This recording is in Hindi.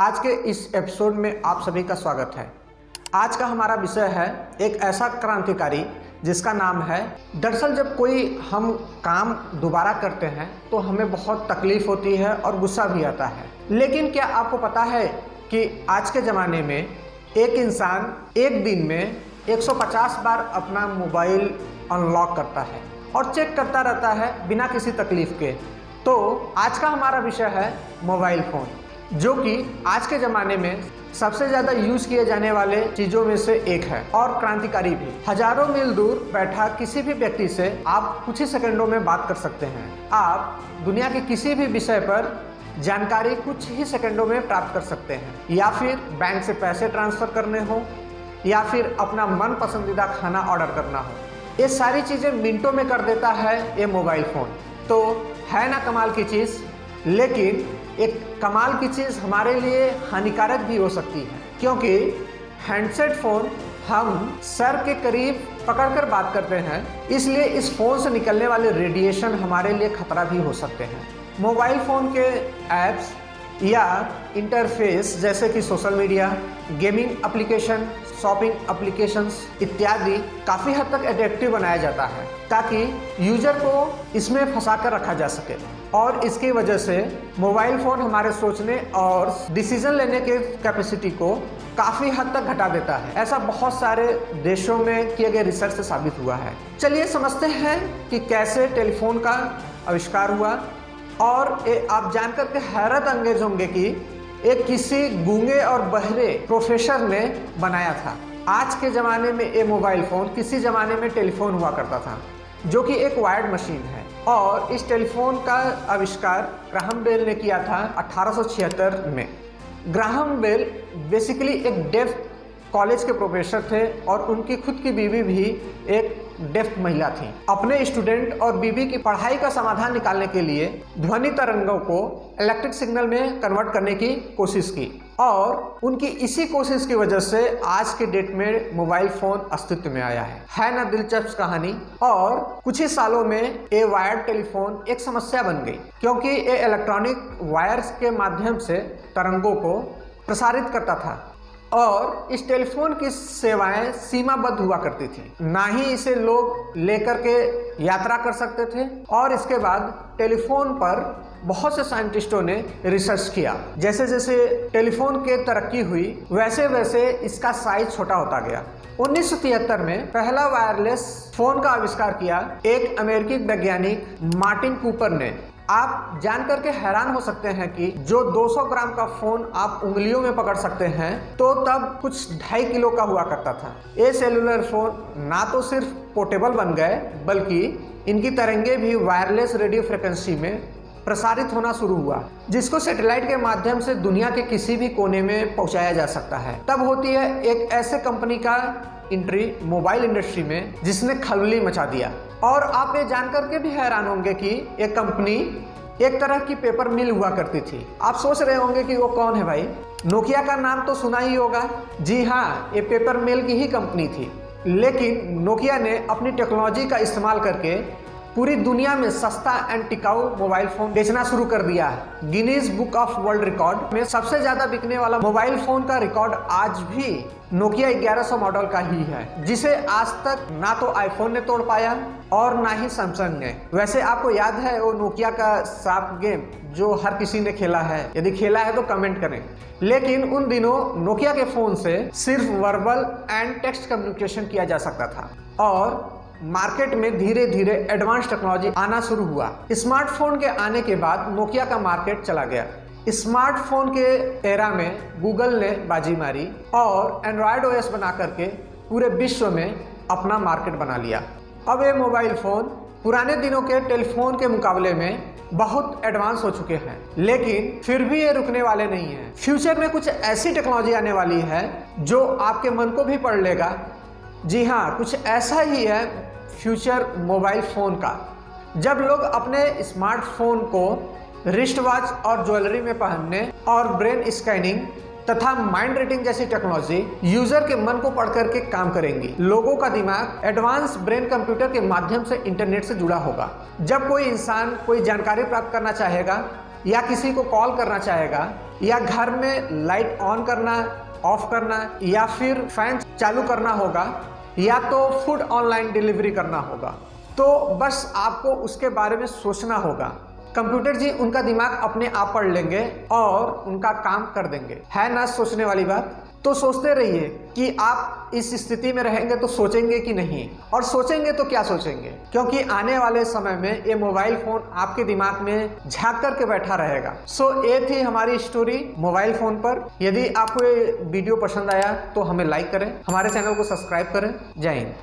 आज के इस एपिसोड में आप सभी का स्वागत है। आज का हमारा विषय है एक ऐसा क्रांतिकारी जिसका नाम है, दरअसल जब कोई हम काम दोबारा करते हैं तो हमें बहुत तकलीफ़ होती है और गुस्सा भी आता है। लेकिन क्या आपको पता है कि आज के ज़माने में एक इंसान एक दिन में 150 बार अपना मोबाइल अनलॉक करता है और चेक करता रहता है बिना किसी तकलीफ़ के? तो आज का हमारा विषय है मोबाइल फ़ोन। जो कि आज के ज़माने में सबसे ज़्यादा यूज़ किए जाने वाले चीज़ों में से एक है और क्रांतिकारी भी। हज़ारों मील दूर बैठा किसी भी व्यक्ति से आप कुछ ही सेकंडों में बात कर सकते हैं। आप दुनिया के किसी भी विषय पर जानकारी कुछ ही सेकंडों में प्राप्त कर सकते हैं। या फिर बैंक से पैसे ट्रांसफ़र करने हो, या फिर अपना मन पसंदीदा खाना ऑर्डर करना हो। ये सारी चीज़ें मिनटों में कर देता है ये मोबाइल फ़ोन। तो है ना कमाल की चीज़, लेकिन एक कमाल की चीज़ हमारे लिए हानिकारक भी हो सकती है, क्योंकि हैंडसेट फ़ोन हम सर के करीब पकड़कर बात करते हैं, इसलिए इस फ़ोन से निकलने वाले रेडिएशन हमारे लिए खतरा भी हो सकते हैं। मोबाइल फ़ोन के ऐप्स या इंटरफेस जैसे कि social media gaming application shopping applications इत्यादि काफ़ी हद तक एट्रैक्टिव बनाया जाता है, ताकि यूज़र को इसमें फंसा कर रखा जा सके। और इसकी वजह से मोबाइल फ़ोन हमारे सोचने और डिसीज़न लेने के कैपेसिटी को काफ़ी हद तक घटा देता है। ऐसा बहुत सारे देशों में किए गए रिसर्च से साबित हुआ है। चलिए समझते हैं कि कैसे टेलीफोन का आविष्कार हुआ और ये आप जानकर के हैरत अंगेज होंगे कि एक किसी गूँगे और बहरे प्रोफेसर ने बनाया था। आज के ज़माने में ये मोबाइल फ़ोन किसी ज़माने में टेलीफोन हुआ करता था, जो कि एक वायर्ड मशीन है। और इस टेलीफोन का आविष्कार ग्राहम बेल ने किया था 1876 में। ग्राहम बेल बेसिकली एक डेफ कॉलेज के प्रोफेसर थे और उनकी खुद की बीवी भी एक डेफ महिला थी। अपने स्टूडेंट और बीबी की पढ़ाई का समाधान निकालने के लिए ध्वनि तरंगों को इलेक्ट्रिक सिग्नल में कन्वर्ट करने की कोशिश की। और उनकी इसी कोशिश की वजह से आज के डेट में मोबाइल फ़ोन अस्तित्व में आया है। है ना दिलचस्प कहानी? और कुछ ही सालों में ये वायर्ड टेलीफोन एक समस्या बन गई, क्योंकि ये इलेक्ट्रॉनिक वायर्स के माध्यम से तरंगों को प्रसारित करता था। और इस टेलीफोन की सेवाएँ सीमाबद्ध हुआ करती थी। ना ही इसे लोग लेकर के यात्रा कर सकते थे। और इसके बाद टेलीफोन पर बहुत से साइंटिस्टों ने रिसर्च किया। जैसे जैसे टेलीफोन के तरक्की हुई, वैसे वैसे इसका साइज़ छोटा होता गया। 1973 में पहला वायरलेस फ़ोन का आविष्कार किया एक अमेरिकी वैज्ञानिक मार्टिन कूपर ने। आप जान करके हैरान हो सकते हैं कि जो 200 ग्राम का फ़ोन आप उंगलियों में पकड़ सकते हैं तो तब कुछ ढाई किलो का हुआ करता था। ये सेलुलर फ़ोन ना तो सिर्फ़ पोर्टेबल बन गए, बल्कि इनकी तरंगे भी वायरलेस रेडियो फ्रिक्वेंसी में प्रसारित होना शुरू हुआ, जिसको सैटेलाइट के माध्यम से दुनिया के किसी भी कोने में पहुँचाया जा सकता है। तब होती है एक ऐसे कंपनी का एंट्री मोबाइल इंडस्ट्री में, जिसने खलबली मचा दिया। और आप ये जानकर के भी हैरान होंगे कि एक कंपनी एक तरह की पेपर मिल हुआ करती थी। आप सोच रहे होंगे कि वो कौन है भाई? नोकिया का नाम तो सुना ही होगा। जी हाँ ये पेपर मिल की ही कंपनी थी। लेकिन नोकिया ने अपनी टेक्नोलॉजी का इस्तेमाल करके पूरी दुनिया में सस्ता एंड टिकाऊ मोबाइल फ़ोन बेचना शुरू कर दिया है। Guinness book of world record में सबसे ज़्यादा बिकने वाला मोबाइल फ़ोन का रिकॉर्ड आज भी नोकिया 1100 मॉडल का ही है, जिसे आज तक ना तो आईफोन ने तोड़ पाया और ना ही सैमसंग ने। वैसे आपको याद है वो नोकिया का साफ़ गेम जो हर किसी ने खेला है? यदि खेला है तो कमेंट करें। लेकिन उन दिनों नोकिया के फ़ोन से सिर्फ़ वर्बल एंड टेक्स्ट कम्युनिकेशन किया जा सकता था। और मार्केट में धीरे धीरे एडवांस टेक्नोलॉजी आना शुरू हुआ। स्मार्टफ़ोन के आने के बाद नोकिया का मार्केट चला गया। स्मार्टफ़ोन के एरा में गूगल ने बाजी मारी और एंड्रॉयड ओएस बना करके पूरे विश्व में अपना मार्केट बना लिया। अब ये मोबाइल फ़ोन पुराने दिनों के टेलीफोन के मुकाबले में बहुत एडवांस हो चुके हैं। लेकिन फिर भी ये रुकने वाले नहीं हैं। फ्यूचर में कुछ ऐसी टेक्नोलॉजी आने वाली है जो आपके मन को भी पढ़ लेगा। जी हाँ कुछ ऐसा ही है फ्यूचर मोबाइल फ़ोन का। जब लोग अपने स्मार्टफ़ोन को रिस्ट वॉच और ज्वेलरी में पहनने और ब्रेन स्कैनिंग तथा माइंड रीडिंग जैसी टेक्नोलॉजी यूज़र के मन को पढ़ करके काम करेंगी। लोगों का दिमाग एडवांस ब्रेन कंप्यूटर के माध्यम से इंटरनेट से जुड़ा होगा। जब कोई इंसान कोई जानकारी प्राप्त करना चाहेगा या किसी को कॉल करना चाहेगा या घर में लाइट ऑन करना, ऑफ़ करना या फिर फ़ैन चालू करना होगा या तो फ़ूड ऑनलाइन डिलीवरी करना होगा। तो बस आपको उसके बारे में सोचना होगा। कंप्यूटर जी, उनका दिमाग अपने आप पढ़ लेंगे और उनका काम कर देंगे। है ना सोचने वाली बात? तो सोचते रहिए कि आप इस स्थिति में रहेंगे तो सोचेंगे कि नहीं। और सोचेंगे तो क्या सोचेंगे? क्योंकि आने वाले समय में ये मोबाइल फ़ोन आपके दिमाग में झाक करके बैठा रहेगा। सो so, ये थी हमारी स्टोरी मोबाइल फ़ोन पर। यदि आपको ये वीडियो पसंद आया तो हमें लाइक करें। हमारे चैनल को सब्सक्राइब करें। जय हिंद।